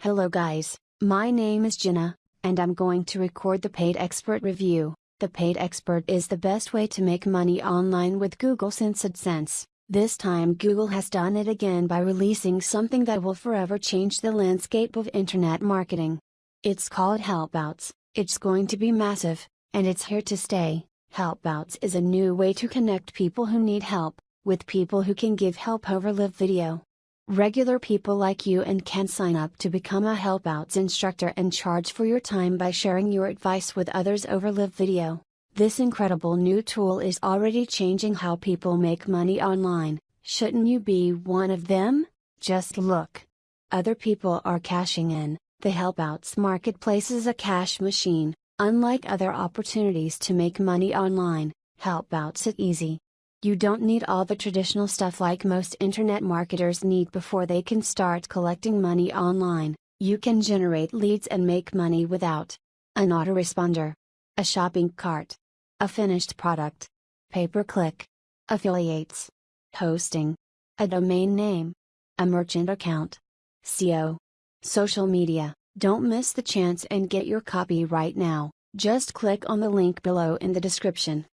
Hello guys, my name is Jenna, and I'm going to record the Paid Expert review. The Paid Expert is the best way to make money online with Google since AdSense. This time Google has done it again by releasing something that will forever change the landscape of internet marketing. It's called Helpouts, it's going to be massive, and it's here to stay. Helpouts is a new way to connect people who need help, with people who can give help over live video. Regular people like you and can sign up to become a Helpouts instructor and charge for your time by sharing your advice with others over live video. This incredible new tool is already changing how people make money online. Shouldn't you be one of them? Just look. Other people are cashing in. The Helpouts marketplace is a cash machine. Unlike other opportunities to make money online, Helpouts it easy. You don't need all the traditional stuff like most internet marketers need before they can start collecting money online. You can generate leads and make money without an autoresponder, a shopping cart, a finished product, pay per click, affiliates, hosting, a domain name, a merchant account, SEO, social media. Don't miss the chance and get your copy right now. Just click on the link below in the description.